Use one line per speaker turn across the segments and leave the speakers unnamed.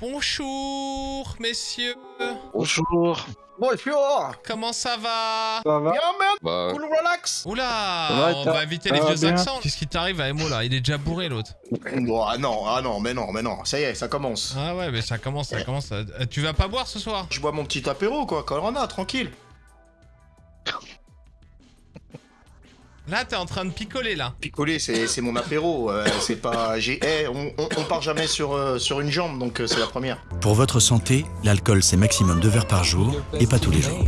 Bonjour, messieurs.
Bonjour.
Bonjour
Comment ça va
Ça va
Bien, man
Bah,
Cool relax
Oula,
va,
on va éviter les vieux
bien
accents. Qu'est-ce qui t'arrive à Emo là? Il est déjà bourré l'autre.
Bon, ah non, ah non, mais non, mais non, ça y est, ça commence.
Ah ouais, mais ça commence, ça commence. Euh, Tu vas pas boire ce soir?
Je bois mon petit apéro, quoi, Corona, tranquille.
Là, t'es en train de picoler là.
Picoler, c'est c'est mon apéro, euh, c'est pas... j'ai eh, on, on, on part jamais sur, euh, sur une jambe, donc euh, c'est la première.
Pour votre santé, l'alcool c'est maximum 2 verres par jour et pas tous les jours.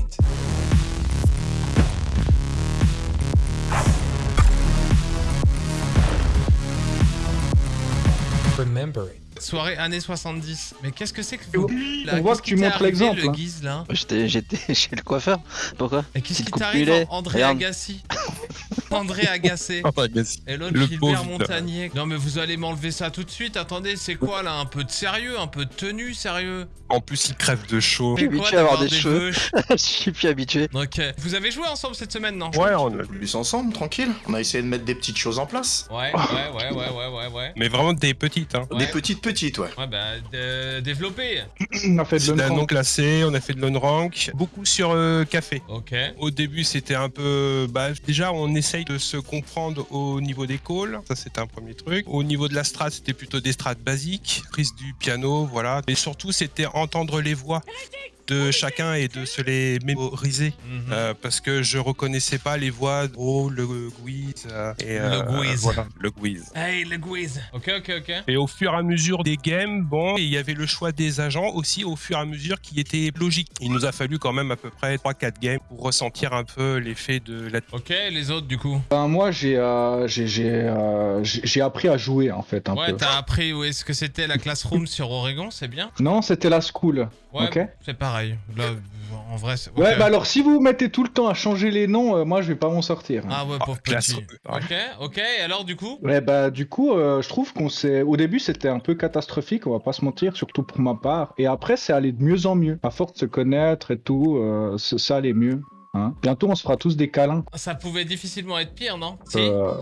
Soirée années 70. Mais qu'est-ce que c'est que vous là
On voit que tu montres l'exemple,
le
hein.
guise là
j'étais j'étais chez le coiffeur. Pourquoi?
Et qu'est-ce qui t'arrive. André
Regarde.
Agassi? André Agacé. Et l'autre
Le
Gilbert
pauvre,
Montagnier. Non mais vous allez m'enlever ça tout de suite. Attendez, c'est quoi là Un peu de sérieux, un peu de tenue, sérieux?
En plus, il crève de chaud.
suis
C'est quoi
habitué à avoir
d'avoir
des cheveux? Je suis plus habitué.
Ok. Vous avez joué ensemble cette semaine, non?
Ouais, on a-
Plus ensemble, tranquille. On a essayé de mettre des petites choses en place.
Ouais, ouais, ouais, ouais, ouais, ouais, ouais.
mais vraiment des petites. Hein.
Ouais.
Des petites petites, ouais.
Ouais, bah, de- développer.
On a fait de l'unrank.
non classé, on a fait de l'on-rank, beaucoup sur euh, café.
Ok.
Au début, c'était un peu. Bah, déjà, on essaye de se comprendre au niveau des calls. Ça, c'était un premier truc. Au niveau de la strat, c'était plutôt des strats basiques, prise du piano, voilà. Mais surtout, c'était entendre les voix de chacun et de se les mémoriser.
Mhm.
Euh, parce que je reconnaissais pas les voix de oh, le Guiz. euh, et,
Le Guiz.
Voilà, le Guiz.
Hey, le Guiz. Ok, ok, ok.
Et au fur et à mesure des games, bon, il y avait le choix des agents aussi au fur et à mesure qui était logique. Il nous a fallu quand même à peu près 3-4 games pour ressentir un peu l'effet de la...
Ok, les autres du coup.
Ben, moi, j'ai euh, j'ai j'ai, euh, appris à jouer, en fait, un
Ouais, t'as appris où est-ce que c'était la classroom sur Oregon, c'est bien?
Non, c'était la school.
Ouais,
Ok.
c'est pareil. Là, en vrai, c'est.
Ouais, bah alors, si vous mettez tout le temps à changer les noms, euh, moi, je vais pas m'en sortir. hein.
Ah ouais, pauvre
classe.
petit. Ok, ok, et alors du coup?
Ouais, bah, du coup, euh, je trouve qu'on s'est. Au début, c'était un peu catastrophique, on va pas se mentir, surtout pour ma part. Et après, c'est allé de mieux en mieux. À force de se connaître et tout, euh, ça allait mieux. Hein. Bientôt, on se fera tous des câlins.
Ça pouvait difficilement être pire, non? Si
Euh,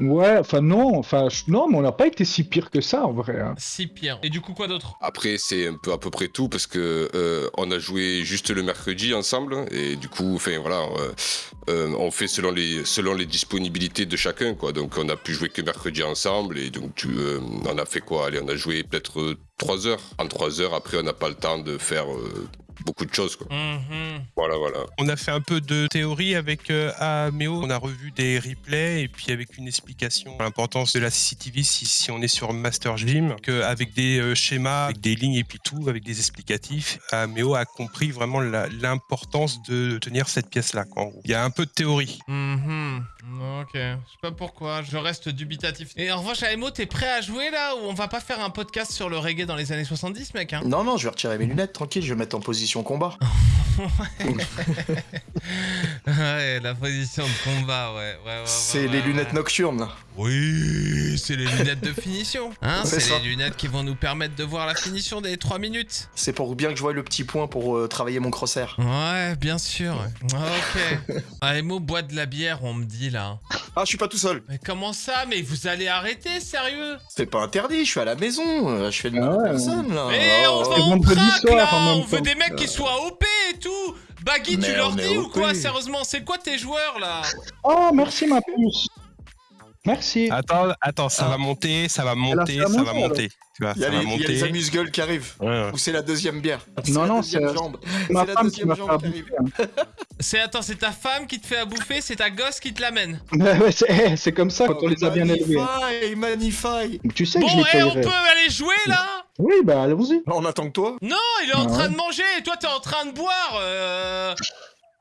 ouais, enfin, non, enfin, non, mais on n'a pas été si pire que ça, en vrai. hein.
Si pire. Et du coup, quoi d'autre?
Après, c'est un peu à peu près tout parce que euh, on a joué juste le mercredi ensemble et du coup, enfin voilà, euh, euh, on fait selon les selon les disponibilités de chacun quoi. Donc on a pu jouer que mercredi ensemble et donc tu, euh, on a fait quoi? Allez, on a joué peut-être euh, trois heures. En trois heures, après, on n'a pas le temps de faire euh, beaucoup de choses quoi.
Mhm.
Voilà, voilà.
On a fait un peu de théorie avec euh, Ameo. On a revu des replays et puis avec une explication de l'importance de la CCTV si, si on est sur Master Gym, que avec des euh, schémas, avec des lignes et puis tout, avec des explicatifs, Ameo a compris vraiment l'importance de tenir cette pièce-là. Il y a un peu de théorie.
Mhm. Ok. Je sais pas pourquoi, je reste dubitatif. Et en revanche, Aemo, t'es prêt à jouer là ou on va pas faire un podcast sur le reggae dans les années 70, mec hein?
Non, non, je vais retirer mes lunettes, tranquille, je vais mettre en position combat.
Ouais, la position de combat, ouais. ouais, ouais, ouais,
C'est
ouais,
les
ouais.
lunettes nocturnes.
Oui, c'est les lunettes de finition. Hein,
C'est
les lunettes qui vont nous permettre de voir la finition des 3 minutes.
C'est pour bien que je voie le petit point pour euh, travailler mon crosshair.
Ouais, bien sûr. Ok. Aemo boit de la bière, on me dit là.
Ah, je suis pas tout seul.
Mais comment ça? Mais vous allez arrêter, sérieux?
C'est pas interdit, je suis à la maison, euh, je fais de
Ah
mal à
ouais.
personne, là.
Mais
Oh,
on
oh,
va en là On veut des mecs qui soient OP et tout Baggy, tu leur dis ou quoi Sérieusement, c'est quoi tes joueurs là?
Oh, merci, ma puce. Merci.
Attends, attends, ça
Ah.
va monter, ça va monter, ça va
monter,
monter. Tu vois,
Il y a
ça va
les, il y a les
monter.
amuse-gueules qui arrivent.
Ouais, ouais.
Ou c'est la deuxième bière.
Non,
la
non,
deuxième
c'est-
jambe.
ma
c'est la deuxième jambe qui arrive.
hein.
C'est attends, c'est ta femme qui te fait à bouffer, c'est ta gosse qui te l'amène.
C'est eh, c'est comme ça quand on les a bien élevés.
Magnify, magnify.
Tu sais
Bon,
que je les
et on peut aller jouer là
Oui, bah allons-y.
On attend que toi.
Non, il est en
Ah
train de manger et toi t'es en train de boire. Euh...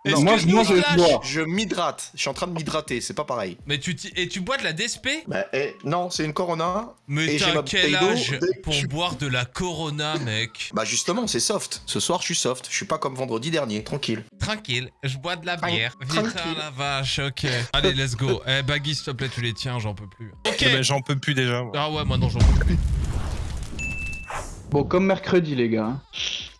Non, moi,
Excuse-nous,
moi, je boire.
Je m'hydrate. Je suis en train de m'hydrater, c'est pas pareil.
Mais tu t'y- et tu bois de la DSP
Bah, eh, non, c'est une Corona.
Mais
Et j'ai
t'as
ma
quel
bouteille d'eau
âge
dès que
pour
je-
boire de la Corona, mec?
Bah, justement, c'est soft. Ce soir, je suis soft. Je suis pas comme vendredi dernier, tranquille.
Tranquille, je bois de la bière.
Tranquille.
Putain la vache, ok. Allez, let's go. Eh, Baggy, s'il te plaît, tu les tiens, j'en peux plus. Ok.
Eh ben, J'en peux plus déjà. moi.
Ah ouais, moi non, j'en peux plus.
Bon, comme mercredi, les gars. hein.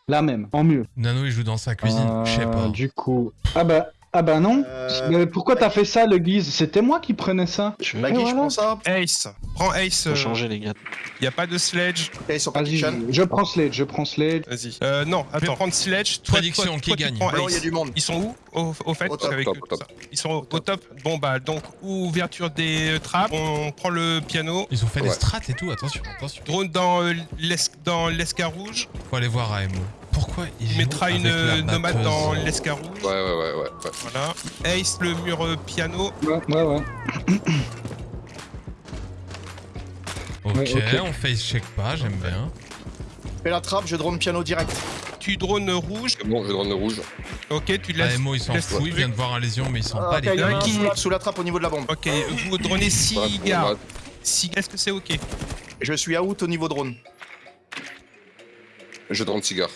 La même, en mieux.
Nano, il joue dans sa cuisine, je sais
Euh,
pas.
Du coup. Ah bah, Ah bah non.
Euh,
Mais pourquoi t'as fait ça, le guise C'était moi qui prenais ça.
Je vais
je
voilà.
prends ça.
Ace. Prends Ace.
faut changer les gars.
Il y a pas de sledge.
Ok, ils sont pas
Vas-y,
kitchen.
je prends Slade, je prends Slade.
Vas-y. Euh, non, attends. Je vais prendre sledge. Toi,
Prédiction,
toi,
qui
toi,
gagne
prends
Blanc, il y a
Ace.
du monde.
Ils sont où au, au fait?
Au top,
avec
top,
eux,
top.
ça. Ils sont au, au top. Bon bah donc ouverture des euh, trappes. On prend le piano.
Ils ont fait des strats et tout, attention, attention.
Drone dans euh, l'es- dans l'escarouge.
Faut aller voir AMO. Pourquoi il
mettra une euh, nomade dans l'escarouge.
Ouais, ouais, ouais, ouais. ouais.
Voilà. Ace le mur euh, piano.
Ouais, ouais, ouais.
Ok,
Ouais, ok.
on face check pas, j'aime bien.
Fais la trappe, je drone piano direct.
Tu drone rouge.
C'est bon, je drone rouge.
Ok, tu laisses.
AMO il s'en fout, il vient de voir un lésion mais il sent
Ah,
pas les
il y en a
gars
un
qui-
sous la- sous la trappe au niveau de la bombe.
Ok, vous dronez 6
Ouais,
gars.
nomade.
Six- Est-ce que c'est ok?
Je suis out au niveau drone.
Je drone cigare.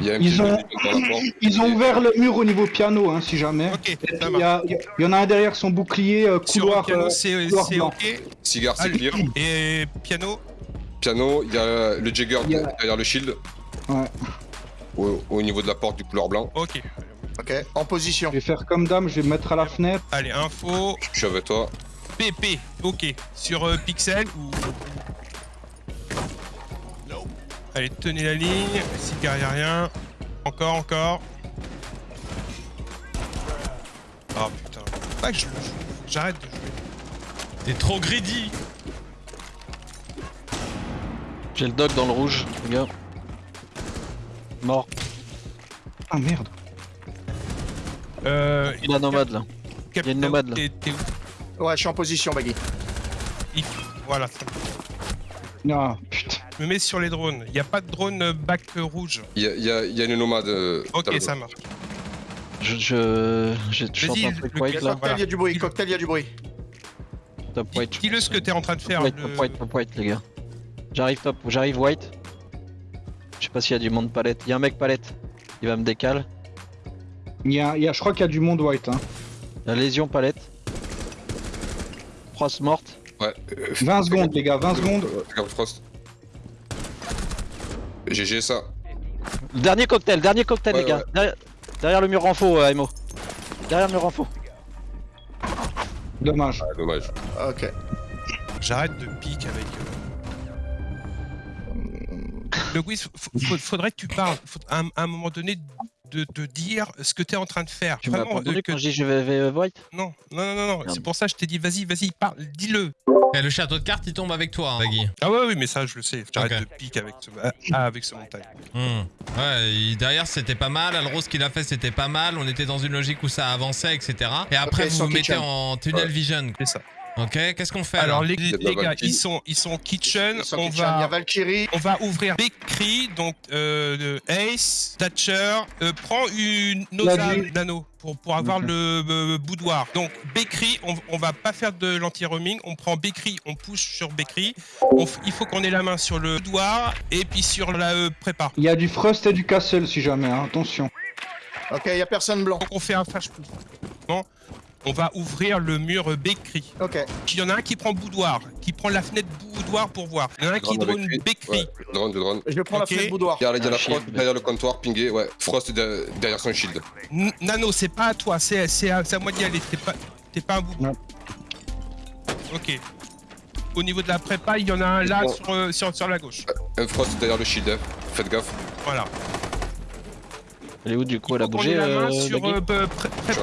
Il y a un
Ils ont-. Ils ouvert le mur au niveau piano, hein, si jamais.
Ok,
Il
ça
y, a- il y en a un derrière son bouclier, euh, couloir. euh,
c'est
couloir
c'est ok.
Cigare, c'est clear.
Et piano,
Piano, il y a le Jagger
a-
derrière le shield.
Ouais.
Au, au niveau de la porte du couleur blanc.
ok.
Ok, en position.
Je vais faire comme dame, je vais me mettre à la fenêtre.
Allez, info,
Je suis avec toi.
PP, ok. Sur euh, Pixel ou. Allez, tenez la ligne. Y a rien. Encore, encore. Ah putain. Pas que je le joue. J'arrête de jouer.
T'es trop greedy
J'ai le dog dans le rouge, les gars. Mort.
Ah merde.
Euh.
Il a nomade là. Il y a une nomade, là.
où?
Ouais, je suis en position, Baggy.
Il- Voilà,
putain.
Je me mets sur les drones. Il n'y a pas de drone euh, back euh, rouge.
Il y a, il y a- il y a une nomade. euh,
Ok, ça marche.
Je, je, de truc
le
white là.
Cocktail, il y a du bruit.
Il-
Cocktail, il y a du bruit.
Top white.
Dis-le ce que t'es en train de faire.
Top white,
le-
top white, top white, les gars. J'arrive top, j'arrive white. Je sais pas s'il y a du monde palette. Il y a un mec palette. Il va me décaler.
Il y a, il y a- je crois qu'il y a du monde white. Hein.
La lésion palette. Frost morte.
Ouais. euh,
20 secondes, les gars, 20 secondes.
Frost. GG ça.
Le dernier cocktail, dernier cocktail,
Ouais,
les gars.
ouais.
Derrière, derrière le mur en faux, euh, Emo. Derrière le mur en faux.
Dommage.
Ah, dommage.
Ok.
J'arrête de pique avec. euh, Le Wiz, f- f- faudrait que tu parles. Faut- à, un, à un moment donné, de te dire ce que t'es en train de faire.
Tu m'as
euh, que-
quand je dis je vais, vais white
Non, non, non, non, non. C'est pour ça que je t'ai dit, vas-y, vas-y, parle, dis-le.
Et le château de cartes il tombe avec toi, hein, Baggy.
Ah ouais, oui, mais ça, je le sais. J'arrête
Ok.
de pique avec ce, ah, ah, avec ce montagne.
Hmm. Ouais, il- derrière c'était pas mal, Alros qu'il a fait c'était pas mal, on était dans une logique où ça avançait, etc. Et après
Ok,
vous mettez
kitchen.
en tunnel
Ouais.
vision.
C'est ça.
Ok, qu'est-ce qu'on fait
Alors,
alors
les, gars, ils sont, ils sont kitchen.
Ils sont
on
kitchen. Il y a
va.
Valkyrie.
On va ouvrir Bakery, donc euh, Ace, Thatcher, euh, prends une Noza. Nano pour, pour avoir le euh, boudoir. Donc Bakery, on, on va pas faire de l'anti-roaming, on prend Bakery, on push sur Bakery. On il faut qu'on ait la main sur le boudoir et puis sur la euh, prépa.
Il y a du Frost et du Castle si jamais, hein, attention.
Ok, il y a personne blanc.
Donc on fait un flash push. Bon, On va ouvrir le mur euh, Bakery.
Ok.
Il y en a un qui prend boudoir, qui prend la fenêtre boudoir pour voir. Il y en a un qui
Drone. Ouais, je drone, je drone.
Je prends
Ok.
la fenêtre boudoir.
Il y a, il y a la
shield.
Frost derrière le comptoir, pingé, ouais. Frost de- derrière son shield.
N- Nano, c'est pas à toi, c'est c'est à, moi d'y aller. T'es pas, t'es pas un.
Non.
Ok. Au niveau de la prépa, il y en a un là
Bon.
sur, euh, sur, sur la gauche.
Un Frost derrière le shield, hein. faites gaffe.
Voilà.
Elle est où du coup Elle a bougé
la main
euh,
sur
Baggy
euh, pré- pré-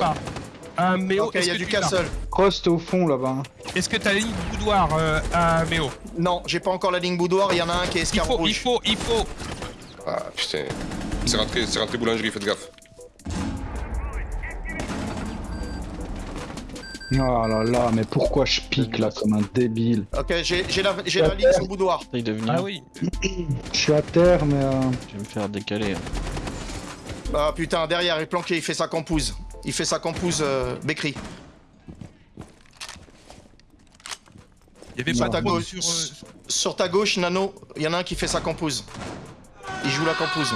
prépa. Ah, Méo,
Ok, il y a du castle.
Frost au fond là-bas.
Est-ce que t'as la ligne boudoir euh, à Méo
Non, j'ai pas encore la ligne boudoir. Il y en a un qui est
Il
escargot
faut, il
rouge.
faut, il faut.
Ah putain. C'est rentré, c'est rentré boulangerie, faites gaffe.
Oh là là, mais pourquoi je pique là comme un débile
Ok, j'ai la, j'ai la ligne sur le boudoir.
Ah oui.
Je suis à terre, mais. euh,
Je vais me faire décaler.
Ah putain, derrière, il est planqué. Il fait sa campouse. Il fait sa campouse euh, Bécry.
Il y avait
Sur
pas
ta gauche.
sur. euh,
Sur ta gauche, Nano, il y en a un qui fait sa campouse. Il joue la campouse.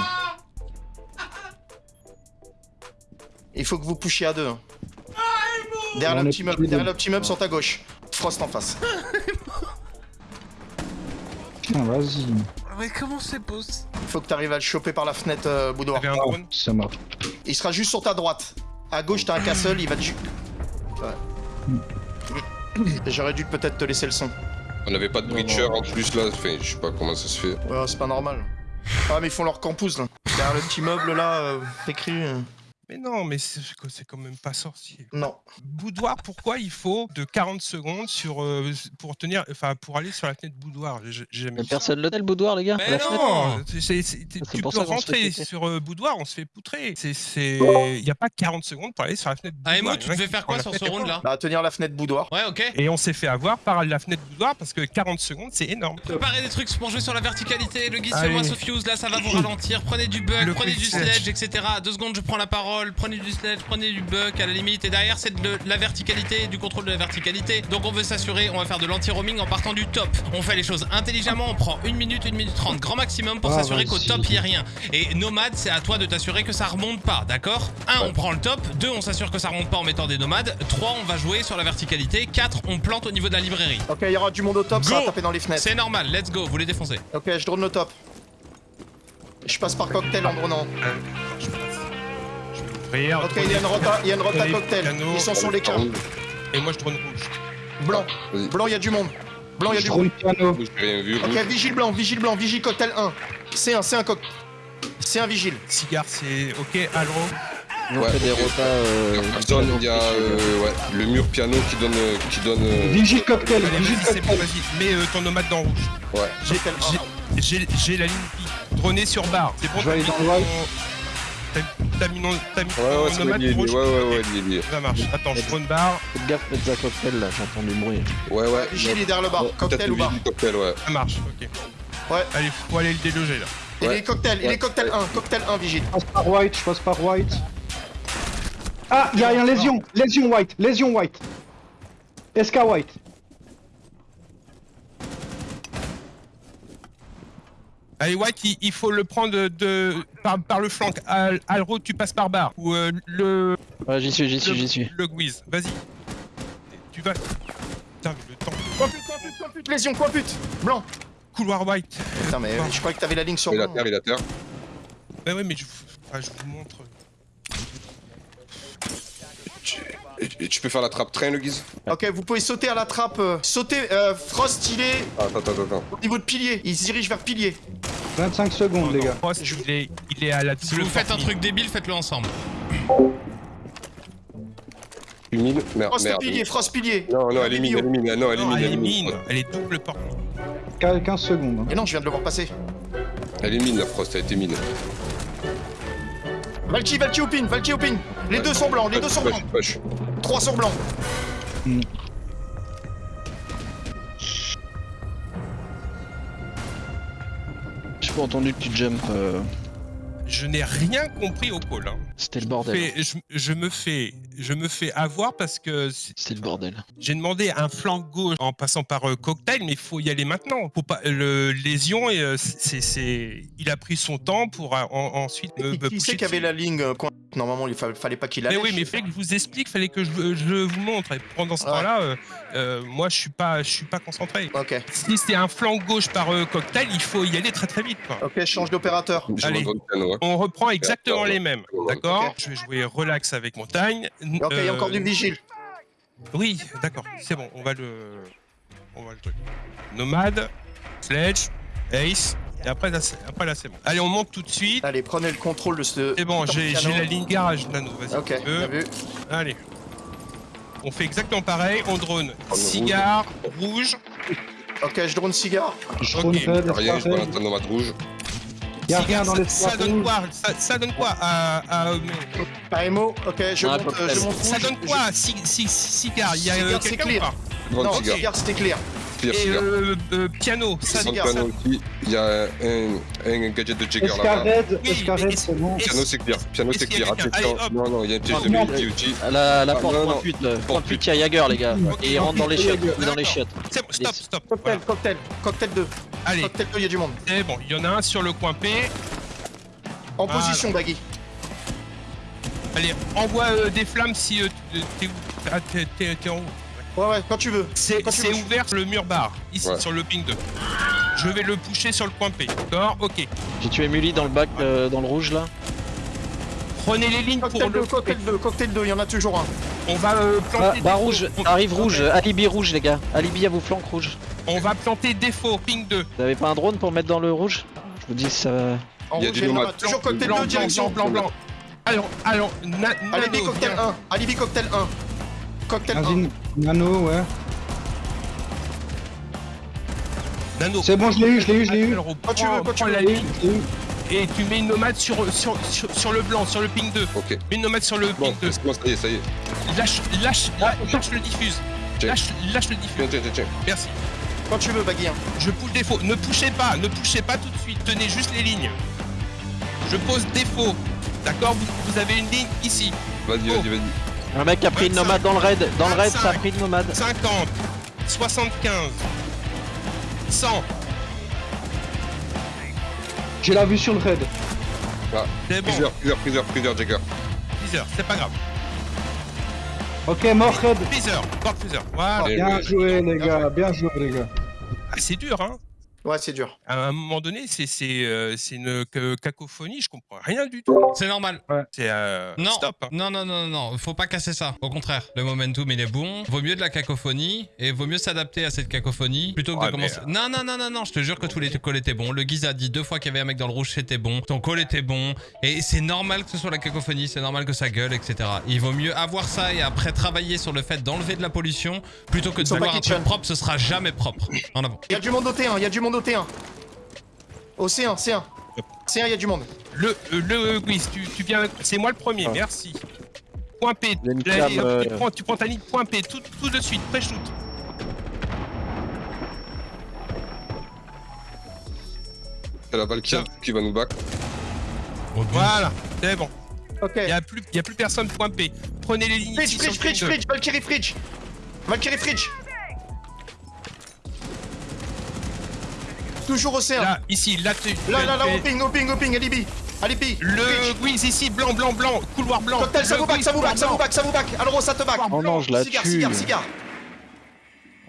Il faut que vous pushiez à deux. hein. Derrière le petit meuble, derrière le petit meuble sur ta gauche. Frost en face.
Putain, vas-y.
Mais comment c'est possible?
Il faut que tu arrives à le choper par la fenêtre euh, boudoir.
Oh, mort.
Il sera juste sur ta droite. À gauche, t'as un castle, il va te... Ouais. J'aurais dû peut-être te laisser le son.
On n'avait pas de breacher en plus là, enfin, je sais pas comment ça se fait.
Ouais, c'est pas normal. Ah, mais ils font leur campus, là. Derrière le petit meuble, là, euh, écrit... euh,
Mais non, mais c'est quand même pas sorcier.
Non.
Boudoir, pourquoi il faut de 40 secondes sur, euh, pour tenir, enfin pour aller sur la fenêtre boudoir? Jamais
personne le tel boudoir, les gars
Mais
La
non.
tu
C'est
peux rentrer sur euh, boudoir, on se fait poutrer. Il y a pas 40 secondes pour aller sur la fenêtre
Ah,
boudoir.
Emo,
Il y
tu devais faire quoi sur ce round là
Bah, tenir la fenêtre boudoir.
Ouais, ok.
Et on s'est fait avoir par la fenêtre boudoir parce que 40 secondes, c'est énorme.
Préparez des trucs pour jouer sur la verticalité. Le guide, fais-moi ce fuse. Là, ça va vous ralentir. Prenez du bug,
Le
prenez du
sledge,
etc. Deux secondes, je prends la parole. Prenez du sledge, prenez du bug à la limite. Et derrière, c'est de la verticalité, du contrôle de la verticalité. Donc, on veut s'assurer, on va faire de l'anti-roaming en partant du top. On fait les choses intelligemment. On prend une minute, une minute trente, grand maximum pour
Ah,
s'assurer qu'au
vas-y.
top, il n'y a rien. Et nomade, c'est à toi de t'assurer que ça remonte pas, d'accord? Un, on prend le top. Deux, on s'assure que ça remonte pas en mettant des nomades. Trois, on va jouer sur la verticalité. Quatre, on plante au niveau de la librairie.
Ok, il y aura du monde au top, ça va taper dans les fenêtres.
C'est normal, let's go, vous les défoncez.
Ok, je drone le top. Je passe par cocktail en dronant. Ok, il y a une rota, il y a une rota
Les
cocktail. Ils sont sur les camps.
Et moi, je drone rouge.
Blanc.
Vas-y.
Blanc, il y a du monde. Blanc, il y a du monde.
piano.
Ok, vigile blanc, vigile blanc, vigile cocktail 1. C'est un, c'est un cocktail. C'est un vigile.
Cigare, c'est ok. Alro.
On
Ouais,
fait des rotas. euh,
il y a euh, ouais, le mur piano qui donne. euh, Qui donne euh,
Vigile cocktail,
Allez,
vigile
bon,
cocktail.
vas-y. Mets euh, ton nomade dans rouge.
ouais.
J'ai- la ligne. Droné sur barre. C'est bon,
Je vais aller dans le
t'as mis
Ouais, ouais. Ouais, ouais, ouais.
Ça marche. Attends, je drone barre.
Faites gaffe, Pizza Cocktail là, j'entends du bruit.
Ouais, ouais.
Vigile, il est derrière le bar. Cocktail
le
ou bar
cocktail, ouais.
Ça marche, ok.
Ouais.
Allez, faut aller le déloger là.
Il est cocktail, il est cocktail 1. Cocktail 1, vigile.
Je passe par white, je passe par white. Ah, il y a un lésion, lésion white, lésion white. SK white.
Allez, White, il, il faut le prendre de, de- par, par le flanc. Al, Alro, tu passes par barre. Ou euh, le.
Ouais, j'y suis, j'y suis, j'y suis.
Le Guiz. Vas-y. Tu vas. Putain, mais le temps.
Quoi pute, quoi pute, quoi pute, lésion, quoi pute. Blanc.
Couloir White.
Putain, mais je croyais que t'avais la ligne sur
Il est à
blanc.
terre, il est à terre.
Ouais, ouais, mais je, enfin, je vous montre.
Et, et tu peux faire la trappe train, le guise
Ok, vous pouvez sauter à la trappe. euh, Sauter, euh, Frost, il est
Attends, attends, attends.
au niveau de pilier. Il se dirige vers pilier.
25 secondes, les gars.
Frost, il est, il est à la
Si vous faites un truc débile, faites-le ensemble.
Humide Merde,
Frost
merde.
pilier, Frost pilier.
Non, non, elle est mine, elle est mine. Non, elle est
Non,
mine,
elle est mine. Elle est double porte.
15 secondes. hein.
Et non, je viens de le voir passer.
Elle est mine, la Frost, elle était mine.
Valky, Valky au pin, Valky au pin. Les deux sont blancs, les deux sont blancs.
Push, push.
Trois sont blancs.
J'ai pas entendu que tu jump. euh,
Je n'ai rien compris au call. hein.
C'était le bordel.
Fais- je, je me fais, je me fais avoir parce que c'est-
C'était le bordel.
j'ai demandé un flanc gauche en passant par euh, cocktail, mais il faut y aller maintenant. Faut pas le lésion et euh, c'est, c'est, il a pris son temps pour euh, en- ensuite me,
Qui,
me
qui c'est qui avait la ligne euh, coin- Normalement, il fa- fallait pas qu'il
Mais
allait.
oui, mais il fallait que je vous explique, fallait que je, je vous montre. Et pendant ce
Ouais.
temps-là, euh, euh, moi, je suis pas, je suis pas concentré.
Ok,
Si c'est un flanc gauche par euh, cocktail, il faut y aller très très vite. Quoi.
ok, je change d'opérateur.
Allez. On reprend exactement les mêmes, d'accord. Je vais jouer relax avec montagne.
Ok, il y a encore du vigile.
Oui, d'accord, c'est bon, on va le. On va le truc. Nomade, Sledge, Ace, et après là, c'est, après, là, c'est bon. Allez, on monte tout de suite.
Allez, prenez le contrôle de ce.
C'est bon, j'ai, j'ai la ligne garage, Nano, vas-y.
Ok,
tu
vu.
Allez. On fait exactement pareil, on drone. Cigare, rouge.
Ok, je drone cigare.
Je
Ok.
roule red,
Rien, je
red.
un nomade rouge.
Cigare,
dans les
ça, ça donne quoi? Ça, ça donne quoi à, à- mais-
Par émo, ok, je monte, euh, je monte
Ça donne quoi? Ci- Cigare, il y a euh, quelqu'un ou pas?
Non,
cigare,
c'était clair.
Et euh, euh, piano, ça
Sans piano aussi. Il y a un, un gadget de Jagger là-bas.
Oui,
SK
mais
red,
est-ce-
c'est bon.
Piano c'est clear, piano c'est clear. Attention, non, non, il y a un piège de multi
À la, la
Ah,
porte,
non,
point
non.
8, là.
Porte
Point 8, il y a Jagger, les gars. Et il rentre dans les chiottes, dans les chiottes.
C'est bon, stop, stop.
Cocktail,
Voilà.
cocktail, cocktail 2.
Allez,
Cocktail 2, il y a du monde.
c'est bon, il y en a un sur le coin P.
En position, Baggy.
Allez, envoie euh, des flammes si euh, tu- t'es où? Ah, t'es en haut.
Ouais, ouais, quand tu veux.
C'est ouvert sur le mur bar, ici,
Ouais.
sur le ping 2. Je vais le pousser sur le coin P, d'accord? Ok.
J'ai tué Mully dans le bac, euh, dans le rouge, là.
Prenez les lignes pour
Cocktail
le
2, cocktail 2, cocktail 2, il y en a toujours un.
On va euh,
Bas,
planter.
bas
défaut.
rouge,
On-
arrive rouge, alibi rouge les gars. Alibi à vos flancs rouge.
On va planter défaut, ping 2.
Vous avez pas un drone pour mettre dans le rouge? Je vous dis ça va.
En
Il y a
rouge,
du
et
nomade.
Toujours cocktail
blanc,
2,
blanc,
direction.
blanc, blanc, blanc. Allons, allons, na,
Alibi cocktail
viens.
1. Alibi cocktail 1. Cocktail 1.
Vas-y, Nano, ouais.
Nano.
C'est bon, je l'ai eu, je l'ai eu, je l'ai eu.
Quand tu veux, quand tu
prends
veux.
et tu mets une nomade sur, sur, sur, sur le blanc, sur le ping 2.
Ok.
Mets une nomade sur le
Bon,
ping 2.
c'est bon, ça y est, ça y est.
Lâche, lâche, lâche, lâche le diffuse.
Tiens.
Lâche, lâche le diffuse.
Tiens, tiens, tiens, tiens.
Merci.
Quand tu veux, hein.
Je pousse défaut. Ne poussez pas, ne poussez pas tout de suite. Tenez juste les lignes. Je pose défaut. D'accord vous, vous avez une ligne ici.
Vas-y,
Oh.
vas-y, vas-y.
Un mec a pris une
25,
nomade dans le raid. Dans le raid, ça a
25.
pris une nomade.
50, 75, 100.
J'ai la vue sur le raid.
C'est bon.
Plusieurs, plusieurs, plusieurs, plusieurs, Jagger.
Freezer, c'est pas grave.
Ok, mort raid.
Freezer, board freezer. Voilà.
Bien joué, les gars, bien joué, les gars.
Ah, c'est dur, hein.
Ouais, c'est dur.
À un moment donné, c'est euh, une ca- cacophonie. Je comprends rien du tout.
C'est normal.
C'est euh,
Non,
stop. hein.
non, non, non, non, faut pas casser ça. Au contraire, le momentum il est bon. Vaut mieux de la cacophonie et vaut mieux s'adapter à cette cacophonie plutôt que
Ouais,
de commencer. Non, non, non, non, non, je te jure que tous les calls étaient bons. Le Guise a dit deux fois qu'il y avait un mec dans le rouge, c'était bon. Ton call était bon. Et c'est normal que ce soit la cacophonie, c'est normal que ça gueule, etc. Il vaut mieux avoir ça et après travailler sur le fait d'enlever de la pollution plutôt que de vouloir un truc propre, ce sera jamais propre. En avant.
Il y a du monde au T1, il y a du monde au T1. Au C1, C1. C1, il y a du monde.
Le euh, le Guiz, tu, tu viens. C'est moi le premier.
Ah.
Merci. Point P.
Cam,
tu,
euh,
prends, tu prends ta ligne point P tout, tout de suite. Pré-shoot.
C'est la Valkyrie qui va nous back.
Voilà. C'est bon.
Ok.
Il y a plus, y a plus personne point P. Prenez les lignes
Fridge,
ici
fridge, fridge, fridge, Valkyrie fridge. Valkyrie fridge. Toujours au C1.
Là, ici, là, tu.
Là, là, là, au ping, au ping, au ping, alibi. Alibi.
Le. Guiz ici, blanc, blanc, blanc, couloir blanc.
Cocktail, ça vous back, ça vous back, ça vous back, ça vous back. Alors, ça te back.
Oh non, je la
Cigare,
tue.
cigare, cigare.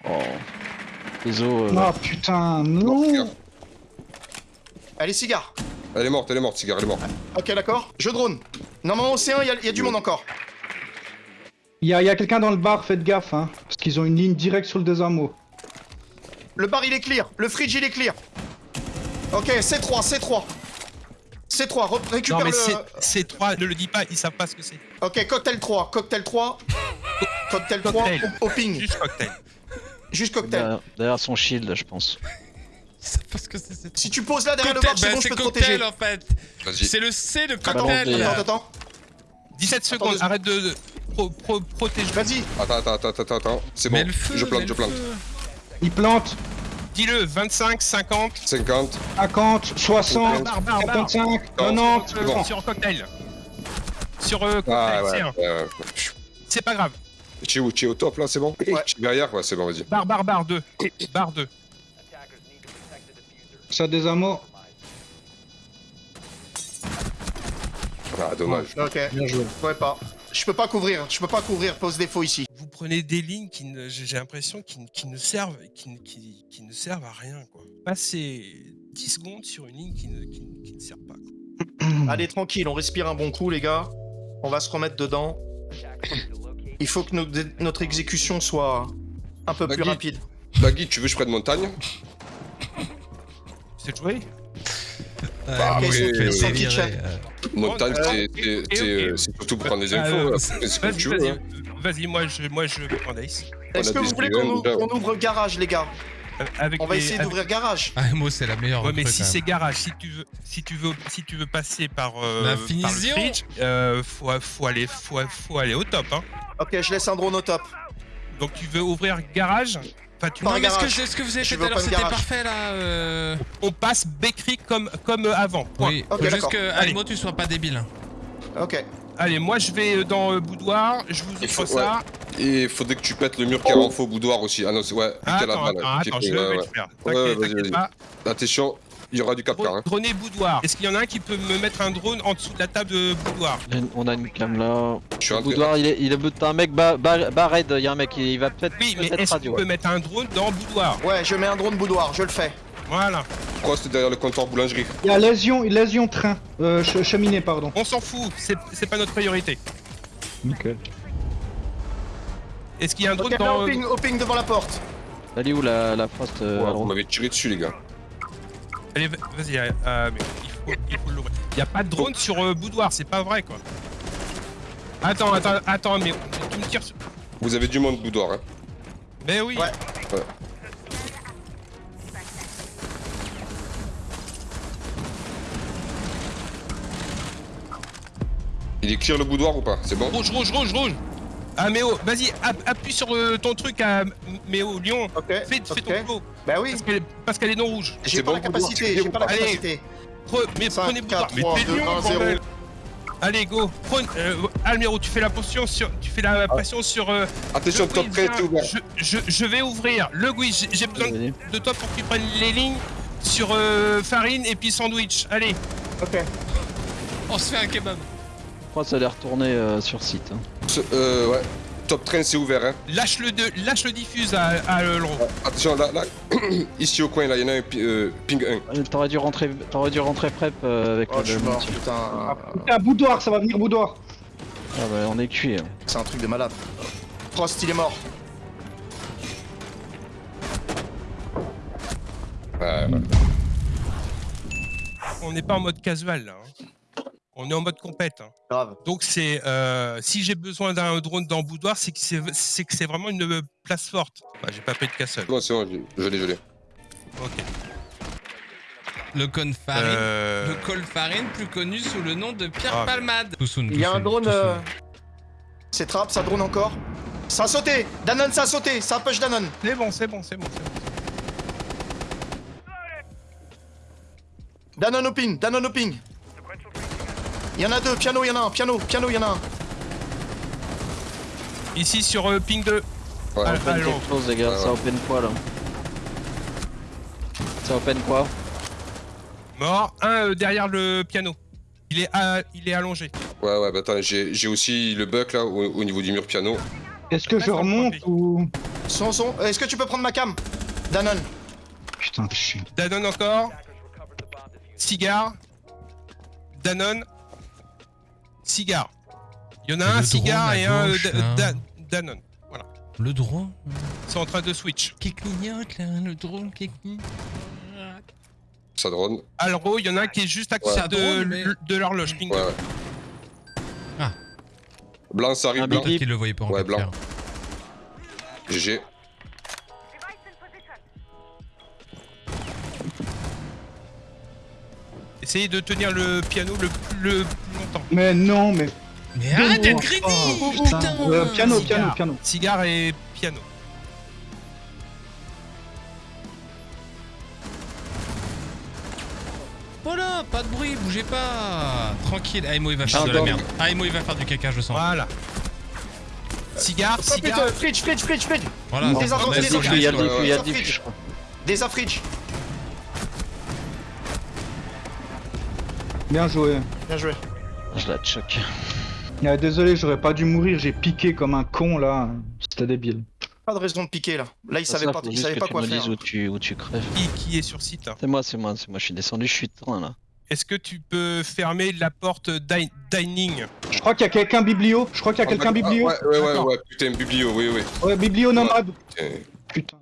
Oh. Les os. euh,
Oh putain, non.
Allez, cigare.
Elle est morte, elle est morte, Cigare, elle est morte.
Ok, d'accord. Je drone. Normalement, au C1, il y a- il y, a du monde encore.
Il y a, il y a quelqu'un dans le bar, faites gaffe, hein. Parce qu'ils ont une ligne directe sur le désarmo.
Le bar, il est clear. Le fridge, il est clear. Ok, C3, C3. C3, re-
Non,
récupère
mais
le...
c'est c'est trois, ne le dis pas, ils savent pas ce que c'est.
Ok, cocktail 3, cocktail 3. Cocktail 3
Cocktail.
au, au ping.
Juste cocktail.
Juste cocktail.
derrière, derrière son shield, je pense.
Parce que
Si tu poses là derrière le bar, c'est
bah,
bon, je peux te
cocktail
protéger.
en fait.
Vas-y.
C'est le C de
Attends,
cocktail.
Attendez,
attends, attends.
17 secondes,
Attends,
arrête de, de pro, pro, protéger.
Vas-y.
Attends, attends, attends, attends, attends. C'est bon.
le feu,
je plante, je plante.
Feu.
Ils plantent
Dis-le, 25, 50.
50.
50, 60,
Barre, barre, barre.
55,
Non,
90.
Euh,
bon.
Sur cocktail. Sur euh, cocktail,
Ah
c'est
ouais.
un.
ouais, ouais.
C'est pas grave.
Tu es où Tu es au top là, c'est bon
Ouais.
Tu es derrière Ouais, c'est bon, vas-y.
Barre, barre, barre 2. Barre 2.
Ça désarmo.
Ah, dommage.
Ok,
Bien joué.
je pourrais pas. Je peux pas couvrir, je peux pas couvrir pose défaut ici.
Vous prenez des lignes qui ne, j'ai l'impression qui, ne- qui ne servent, qui, ne- qui, qui ne servent à rien quoi. Passer 10 secondes sur une ligne qui ne, qui ne- qui ne sert pas. quoi.
Allez, tranquille, on respire un bon coup, les gars. On va se remettre dedans. Il faut que notre exécution soit un peu plus
Baggy.
rapide.
Baggy, tu veux que je prenne montagne
C'est joué?
Bah,
vais
sans
délirer,
kitchen.
euh.
Montagne,
Euh,
c'est- c'est c'est- c'est surtout pour prendre des
Euh,
infos. C'est comme
Vas-y,
tu veux.
Vas-y, moi je, moi je prends.
Est-ce que vous voulez qu'on ouvre,
déjà.
qu'on ouvre garage, les gars?
Euh, Avec
On va
les-
essayer
avec-
d'ouvrir garage.
Ah, moi, c'est la meilleure.
Ouais, mais si c'est garage, si tu veux, si tu veux, si tu veux passer par, euh,
La
par le
finition.
fridge, euh, faut, faut aller, faut, faut aller au top. Hein.
Ok, je laisse un drone au top.
Donc tu veux ouvrir garage? Enfin, tu
Non, mais ce que, ce que vous avez
Je
fait tout à l'heure, c'était parfait là. euh.
on passe Bakery comme, comme avant. Point.
Oui, juste que. Alimo, tu sois pas débile.
Ok.
Allez, moi je vais euh, dans euh, boudoir, je vous offre
faut-
ça.
Et il faudrait que tu pètes le mur qui a en faux boudoir aussi. Ah non, c'est ouais,
Ah, attends,
balle,
attends, je vais le faire.
Ouais,
T'inquiète, pas.
Attention, il y aura du capcar. Hein.
Drone et boudoir. Est-ce qu'il y en a un qui peut me mettre un drone en dessous de la table de boudoir?
A une- On a une cam là.
Je suis
Le
rentré.
boudoir, il est, il est un mec bas, bas, bas raid, il y a un mec, il va peut-être
Oui, mais est-ce qu'on peut mettre un drone dans boudoir?
Ouais, je mets un drone boudoir, je le fais.
Voilà.
Frost derrière le comptoir boulangerie.
Il y a lésion, lésion train. Euh, ch- cheminée, pardon.
On s'en fout, c'est pas notre priorité.
Nickel.
Est-ce qu'il y a un drone
Ok, là,
dans...
au ping, au ping devant la porte.
Elle est où la, la euh,
vous m'avez tiré dessus, les gars.
Allez, va- vas-y, euh, euh, mais il faut, l'ouvrir. Il y a pas de drone sur euh, boudoir, c'est pas vrai quoi. Attends, attends, attends, mais tu me tires sur...
Vous avez du monde boudoir, hein.
Mais oui
Ouais.
Il est clear le boudoir ou pas C'est bon
Rouge, rouge, rouge, rouge Ah Méo, vas-y, app- appuie sur euh, ton truc à Méo, Lyon.
Ok.
Fais, ton flow,
Bah oui.
parce qu'elle est, parce qu'elle est non rouge.
J'ai pas
bon,
la
boudoir,
capacité, j'ai pas la
Allez.
capacité.
Pre- mais
5,
prenez boudoir.
4,
Mais
3,
t'es
2,
Lyon,
1, 0.
bordel. Allez, go Prends, euh, tu fais la potion sur... Tu fais la pression sur... Euh,
Attention,
le
top
quiz,
13,
viens.
c'est ouvert.
je, je, je vais ouvrir le quiz, j'ai- besoin de toi pour que tu prennes les lignes sur euh, farine et puis sandwich. Allez,
Ok.
On se fait un kebab.
Frost elle est retournée euh, sur site. hein.
Euh, ouais. Top train, c'est ouvert, hein.
lâche le, de, lâche le diffuse à, à euh, Laurent.
Attention, là, là. Ici au coin, là, il y en a un euh, ping 1.
Euh, T'aurais dû rentrer, t'aurais dû rentrer prep euh, avec
Oh,
le
je suis mort, putain.
Putain, boudoir, ça va venir boudoir.
Ah bah on est cuit. hein.
C'est un truc de malade. Frost, il est mort.
Ouais, ouais.
On n'est pas en mode casual là. hein. On est en mode compète. hein.
Grave.
Donc c'est euh, si j'ai besoin d'un drone dans boudoir, c'est que c'est c'est que c'est vraiment une euh, place forte. Bah, j'ai pas pris de castle.
Bon, c'est bon, je l'ai, je l'ai.
Ok.
Le con farine.
Euh,
Le col farine, plus connu sous le nom de Pierre
Ah.
Palmade.
Il y a un drone. Euh, C'est trap, ça drone encore. Ça a sauté Danone, ça a sauté Ça push Danone
C'est bon, c'est bon, c'est bon, c'est bon.
Danone au ping Danone au ping Il y en a deux, piano, il y en a un, piano, piano, il y en a un.
Ici sur euh, ping 2.
Ouais.
Ah,
Open quelque chose les gars,
Ouais,
ça open quoi là Ça open quoi
Mort. Un euh, derrière le piano. Il est, à- il est allongé.
Ouais, ouais, bah attends, j'ai j'ai aussi le bug là au, au niveau du mur piano.
Est-ce que je remonte ou.
Son, son. Est-ce que tu peux prendre ma cam? Danone.
Putain, de chien.
Danone encore. Cigare. Danone. Cigare. Il y en a
Et
un cigare et un euh,
gauche,
Da-
là.
Da- Danone.
Le drone
Ils sont en train de switch.
qui clignote là, le drone qui clignote.
Ça drone.
Alro, il y en a un qui est juste à côté de,
mais-
de l'horloge.
Ouais.
Ah.
Blanc, ça arrive,
Un
blanc.
Qu'il le voyait pas en
Ouais,
4K.
blanc. GG.
Essayez de tenir le piano le plus, le plus longtemps.
Mais non, mais.
Mais arrête d'être
Oh,
greedy
putain.
Putain
Euh, piano,
Cigare.
piano, piano.
Cigare et piano.
Voilà, pas de bruit, bougez pas Tranquille, Aimo il va faire
Ah,
de la merde. Aimo il va faire du caca, je sens.
Voilà. Cigare,
Oh
cigare.
fridge, fridge, fridge, fridge
Voilà,
Des
on a
enfants,
le
des
diffus,
Bien joué.
Bien joué.
Je la choque.
Ah, désolé, j'aurais pas dû mourir, j'ai piqué comme un con là. C'était débile.
Pas de raison de piquer là. Là, il
Ça,
savait pas, il savait pas
tu
quoi
me
faire.
où tu, où tu crèves.
Qui, qui est sur site hein
C'est moi, c'est moi, c'est moi, je suis descendu, je suis de train là.
Est-ce que tu peux fermer la porte di- dining?
Je crois qu'il y a quelqu'un biblio. Je crois qu'il y a quelqu'un
Ah,
biblio.
Ouais, ouais, ouais, ouais, putain, biblio, oui, oui.
Ouais, biblio nomade.
Putain.
Putain.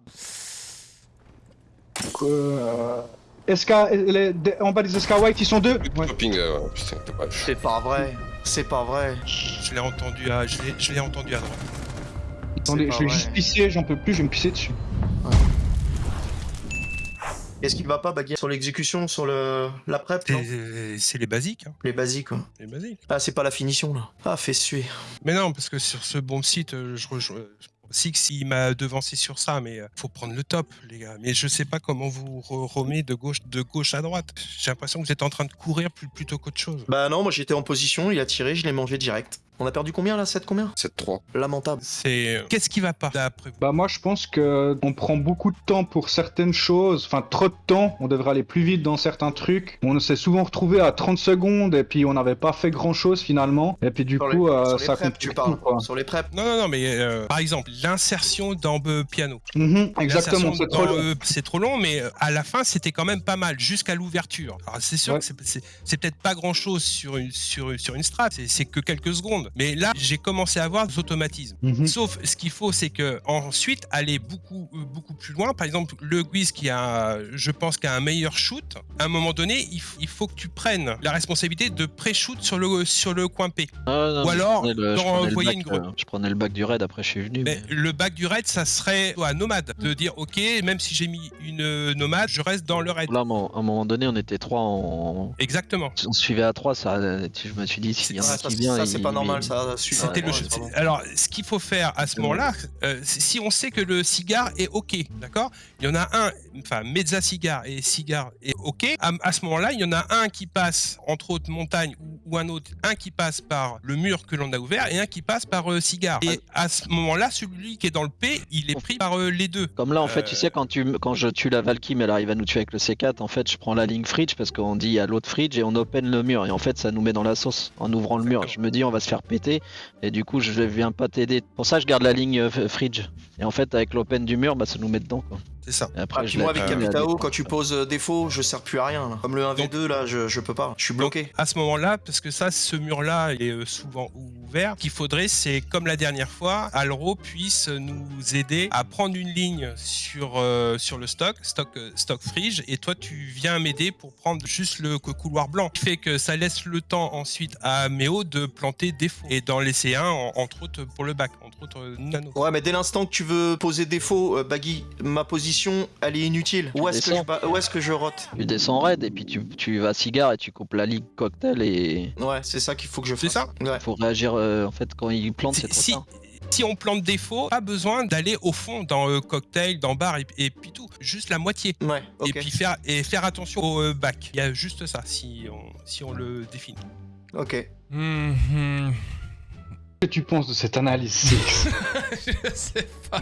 Euh... SK, les- en bas des SK White, ils sont deux. Ouais.
Pas.
C'est pas vrai. C'est pas vrai.
Je l'ai entendu à, je l'ai- entendu à droite.
Attendez, je vais
vrai.
juste pisser, j'en peux plus, je vais me pisser dessus.
Est-ce qu'il va pas baguer sur l'exécution, sur le la prep
C'est les basiques, hein,
Les basiques quoi.
les basiques.
Ah, c'est pas la finition là. Ah, fait suer.
Mais non, parce que sur ce bon site, euh, je rejoins. Six, il m'a devancé sur ça, mais euh, faut prendre le top, les gars. Mais je sais pas comment vous re- remet de gauche, de gauche à droite. J'ai l'impression que vous êtes en train de courir plus, plutôt qu'autre chose.
Bah non, moi j'étais en position, il a tiré, je l'ai mangé direct. On a perdu combien là 7 combien
7-3.
Lamentable.
C'est euh, qu'est-ce qui va pas d'après vous
Bah moi je pense que on prend beaucoup de temps pour certaines choses, enfin trop de temps, on devrait aller plus vite dans certains trucs. On s'est souvent retrouvé à 30 secondes et puis on n'avait pas fait grand chose finalement. Et puis du
Sur
coup
les,
euh, ça
preps, tu parles.
quoi.
Sur les preps.
Non, non, non, mais euh, par exemple, l'insertion dans euh, piano.
Mhm, exactement, c'est trop long.
c'est trop long, mais euh, à la fin, c'était quand même pas mal, jusqu'à l'ouverture. Alors, c'est sûr
Ouais.
que c'est- peut-être pas grand-chose sur une, sur, sur une strat, c'est que quelques secondes. Mais là, j'ai commencé à voir des automatismes.
Mhm.
Sauf, ce qu'il faut, c'est que ensuite aller beaucoup, euh, beaucoup plus loin. Par exemple, le Guiz qui a, je pense, qui a un meilleur shoot. À un moment donné, il, il faut que tu prennes la responsabilité de pré-shoot sur le, sur le coin P.
Ah, non,
Ou alors,
prenais le-
envoyer
bac,
une grotte.
euh, Je prenais le bac du raid, après je suis venu.
Mais
mais-
le bac du raid, ça serait à nomade. De dire, ok, même si j'ai mis une euh, nomade, je reste dans le raid.
Là, à un moment- à un moment donné, on était trois en.
Exactement.
On se suivait à trois, ça. Je me suis dit, s'il y en
Ouais,
a
ça,
qui
c'est-
vient.
ça,
il-
c'est pas normal, ça.
C'était le Alors, ce qu'il faut faire à ce moment-là, euh, si on sait que le cigare est OK, d'accord? Il y en a un, enfin, Mezza Cigare et Cigare est OK. À, à ce moment-là, il y en a un qui passe, entre autres, montagne ou, ou un autre, un qui passe par le mur que l'on a ouvert et un qui passe par euh, Cigare. Et à ce moment-là, celui qui est dans le P, il est pris par euh, les deux.
Comme là, en fait,
Euh,
tu sais, quand, tu, quand je tue la Valkyrie, mais elle arrive à nous tuer avec le C4, en fait, je prends la ligne fridge parce qu'on dit a l'autre fridge et on open le mur. Et en fait, ça nous met dans la sauce en ouvrant le mur. Je me dis, on va se faire Et du coup, je viens pas t'aider. Pour ça, je garde la ligne euh, fridge. Et en fait, avec l'open du mur, bah, ça nous met dedans. Quoi.
C'est ça.
Et après,
Ah,
je
moi,
la
avec Capitao, quand tu poses euh, défaut, je sers plus à rien. là. Comme le 1v2, là, je, je peux pas. Je suis bloqué.
Donc, à ce moment-là, parce que ça, ce mur-là est euh, souvent ouvert, qu'il faudrait, c'est comme la dernière fois, Alro puisse nous aider à prendre une ligne sur, euh, sur le stock, stock, stock fridge, et toi, tu viens m'aider pour prendre juste le cou- couloir blanc. Ce qui fait que ça laisse le temps ensuite à Méo de planter des faux. Et d'en laisser un, en- entre autres, pour le bac, entre autres, euh, nano.
Ouais, mais dès l'instant que tu veux poser défaut, euh, Baggy, ma position, elle est inutile. Où est-ce que, je, que je rote?
Tu descends raid et puis tu, tu vas cigare et tu coupes la ligne cocktail et
Ouais, c'est ça qu'il faut que je fasse.
C'est ça
Ouais.
faut réagir euh, en fait quand il plante c'est trop
si,
tard.
si on plante des faux, pas besoin d'aller au fond dans euh, cocktail, dans bar et, et puis tout. Juste la moitié.
Ouais, ok.
Et puis faire, et faire attention au euh, bac. Il y a juste ça, si on, si on le définit.
Ok.
Mhm.
Qu'est-ce que tu penses de cette analyse Six?
Je sais pas.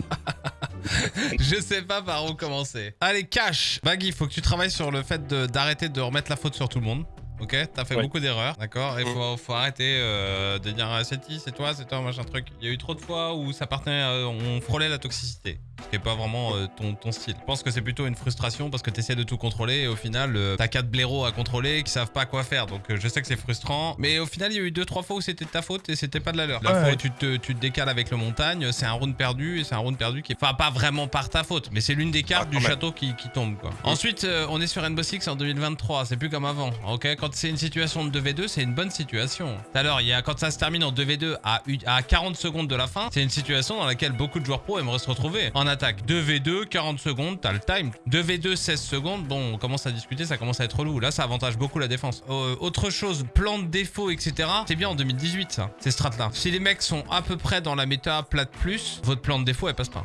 je sais pas par où commencer. Allez, cash. Baggy, faut que tu travailles sur le fait de- d'arrêter de, remettre la faute sur tout le monde. Ok, t'as fait
Ouais.
beaucoup d'erreurs, d'accord? Et faut, faut arrêter euh, de dire ah, c'est qui, c'est toi, c'est toi, machin truc. Il y a eu trop de fois où ça partait, euh, on frôlait la toxicité, qui est pas vraiment euh, ton, ton style. Je pense que c'est plutôt une frustration parce que t'essaies de tout contrôler et au final euh, t'as quatre blaireaux à contrôler qui savent pas quoi faire. Donc euh, je sais que c'est frustrant, mais au final il y a eu deux trois fois où c'était de ta faute et c'était pas de la leur. La
Ouais,
fois où tu te, tu te décales avec le montagne, c'est un round perdu et c'est un round perdu qui est enfin pas vraiment par ta faute, mais c'est l'une des cartes
Ah,
du
même.
château qui, qui tombe quoi. Ensuite euh, on est sur Rainbow Six en 2023, c'est plus comme avant. Ok, quand c'est une situation de 2v2, c'est une bonne situation. Tout à l'heure, il y a quand ça se termine en 2v2 à, à 40 secondes de la fin, c'est une situation dans laquelle beaucoup de joueurs pro aimeraient se retrouver en attaque. 2v2, 40 secondes, t'as le time. 2v2, 16 secondes, bon, on commence à discuter, ça commence à être relou. Là, ça avantage beaucoup la défense. Euh, autre chose, plan de défaut, etc. C'est bien en 2018 ça, ces strats là. Si les mecs sont à peu près dans la méta plate plus, votre plan de défaut elle passe pas.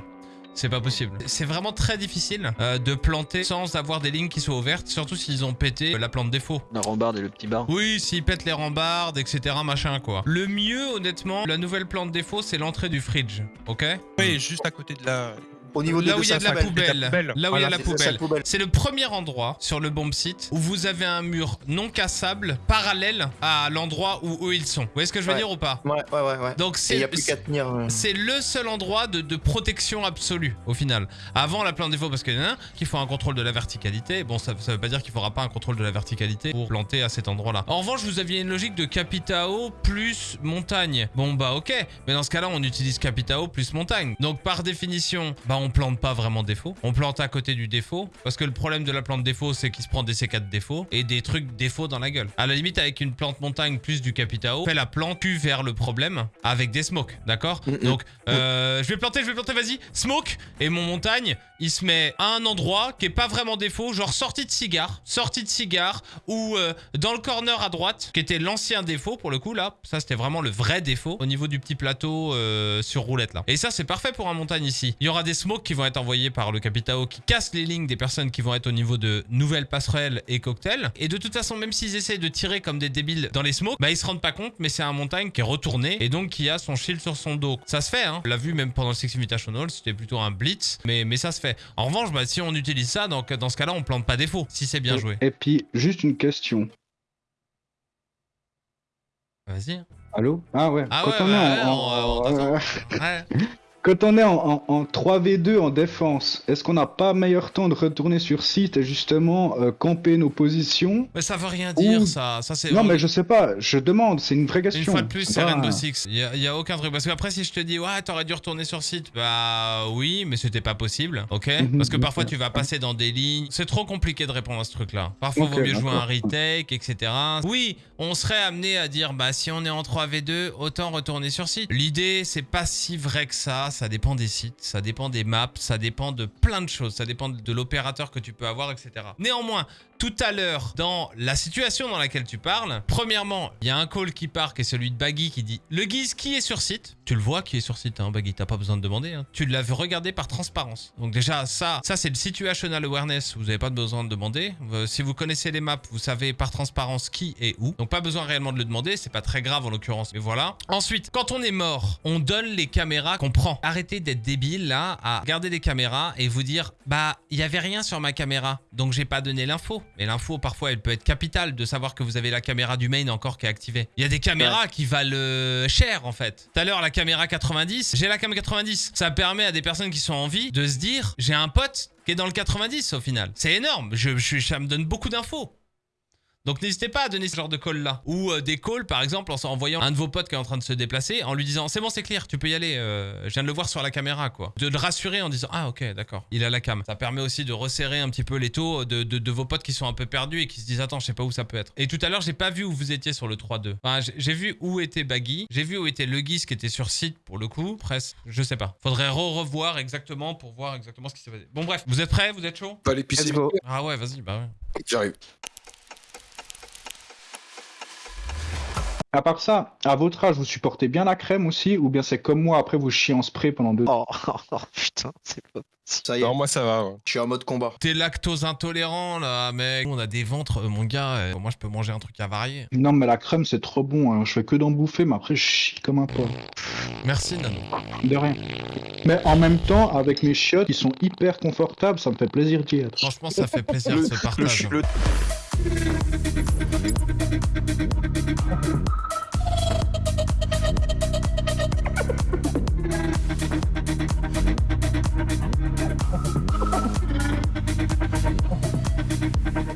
C'est pas possible. C'est vraiment très difficile euh, de planter sans avoir des lignes qui soient ouvertes, surtout s'ils ont pété euh, la plante défaut.
La rambarde et le petit bar.
Oui, s'ils pètent les rambardes, etc. machin quoi. Le mieux, honnêtement, la nouvelle plante défaut, c'est l'entrée du fridge. Ok?
Oui, juste à côté de la.
Au niveau
Là où il y a de la
205,
poubelle. Là où il y a la poubelle. C'est le premier endroit sur le bomb site où vous avez un mur non cassable parallèle à l'endroit où eux ils sont. Vous voyez ce que je veux
Ouais.
dire ou pas
Ouais, ouais, ouais. ouais.
Donc
Et il n'y
c'est
a plus qu'à tenir.
c'est le seul endroit de, de protection absolue au final. Avant la plante défaut parce qu'il y en a un qui faut un contrôle de la verticalité. Bon ça, ça veut pas dire qu'il faudra pas un contrôle de la verticalité pour planter à cet endroit là. En revanche vous aviez une logique de Capitao plus montagne. Bon bah ok. Mais dans ce cas là on utilise Capitao plus montagne. Donc par définition bah on plante pas vraiment défaut. On plante à côté du défaut. Parce que le problème de la plante défaut c'est qu'il se prend des C4 défauts et des trucs défauts dans la gueule. À la limite avec une plante montagne plus du Capitao, fait la plante tue vers le problème avec des smokes. D'accord
Mm, mm.
Donc euh, je vais planter, je vais planter, vas-y, smoke. Et mon montagne, il se met à un endroit qui est pas vraiment défaut, genre sortie de cigare, sortie de cigare, ou euh, dans le corner à droite, qui était l'ancien défaut pour le coup là. Ça c'était vraiment le vrai défaut au niveau du petit plateau euh, sur roulette là. Et ça c'est parfait pour un montagne ici. Il y aura des smokes smokes qui vont être envoyés par le Capitao qui cassent les lignes des personnes qui vont être au niveau de nouvelles passerelles et cocktails. Et de toute façon, même s'ils essaient de tirer comme des débiles dans les smokes, bah ils se rendent pas compte, mais c'est un montagne qui est retourné et donc qui a son shield sur son dos. Ça se fait, hein. On l'a vu même pendant le Six Invitational, c'était plutôt un blitz, mais, mais ça se fait. En revanche, bah, si on utilise ça, donc dans ce cas-là, on plante pas défaut, si c'est bien joué.
Et puis, juste une question.
Vas-y.
Allô? Ah ouais.
Ah
Quand
ouais,
on
ouais, on- on
ouais. Quand on est en, en- en 3v2 en défense, est-ce qu'on n'a pas meilleur temps de retourner sur site et justement euh, camper nos positions
Mais ça veut rien dire, ça. Ça, c'est.
Non, mais je sais pas, je demande, c'est une vraie
Une
question.
fois de plus, c'est Rainbow Six. Il y a, aucun truc. Parce qu'après, si je te dis, ouais, t'aurais dû retourner sur site, bah oui, mais c'était pas possible. Ok?
Mhm,
Parce que parfois, tu vas passer dans des lignes. C'est trop compliqué de répondre à ce truc-là. Parfois,
Ok,
vaut mieux jouer un retake, etc. Oui, on serait amené à dire, bah si on est en 3v2, autant retourner sur site. L'idée, c'est pas si vrai que ça. Ça dépend des sites, ça dépend des maps, ça dépend de plein de choses. Ça dépend de l'opérateur que tu peux avoir, etc. Néanmoins, tout à l'heure, dans la situation dans laquelle tu parles, premièrement, il y a un call qui part qui est celui de Baggy qui dit Le Guise qui est sur site? Tu le vois qui est sur site, hein, Baggy, t'as pas besoin de demander. hein. Tu l'as regardé par transparence. Donc, déjà, ça, ça c'est le situational awareness. Vous n'avez pas besoin de demander. Euh, si vous connaissez les maps, vous savez par transparence qui est où. Donc, pas besoin réellement de le demander. C'est pas très grave en l'occurrence. Mais voilà. Ensuite, quand on est mort, on donne les caméras qu'on prend. Arrêtez d'être débile là à regarder les caméras et vous dire Bah, il y avait rien sur ma caméra. Donc, j'ai pas donné l'info. Mais l'info, parfois, elle peut être capitale de savoir que vous avez la caméra du main encore qui est activée. Il y a des caméras qui valent euh, cher, en fait. Tout à l'heure, la caméra 90, j'ai la cam 90. Ça permet à des personnes qui sont en vie de se dire, j'ai un pote qui est dans le 90 au final. C'est énorme. Je, je- ça me donne beaucoup d'infos. Donc n'hésitez pas à donner ce genre de call là. Ou euh, des calls par exemple en, en voyant un de vos potes qui est en train de se déplacer, en lui disant c'est bon c'est clair, tu peux y aller, euh, je viens de le voir sur la caméra quoi. De le rassurer en disant ah ok d'accord, il a la cam. Ça permet aussi de resserrer un petit peu les taux de, de- de vos potes qui sont un peu perdus et qui se disent attends je sais pas où ça peut être. Et tout à l'heure j'ai pas vu où vous étiez sur le 3-2. Enfin j'ai- vu où était Baggy, j'ai vu où était Le Guise qui était sur site pour le coup, presque, je sais pas. Faudrait re-revoir exactement pour voir exactement ce qui s'est passé. Bon bref, vous êtes prêts, vous êtes chaud
Pas l'épicerie.
Ah ouais vas-y bah ouais.
J'arrive.
À part ça, à votre âge, vous supportez bien la crème aussi Ou bien c'est comme moi, après vous chiez en spray pendant deux
Oh, oh, putain, c'est pas possible.
Ça y est,
Non, moi ça va. ouais.
je suis en mode combat.
T'es lactose intolérant là, mec. On a des ventres, euh, mon gars. euh, moi, je peux manger un truc à varier.
Non, mais la crème c'est trop bon. hein. Je fais que d'en bouffer, mais après je chie comme un porc.
Merci, Nano.
De rien. Mais en même temps, avec mes chiottes, ils sont hyper confortables, ça me fait plaisir d'y être.
Franchement, ça fait plaisir ce partage.
le-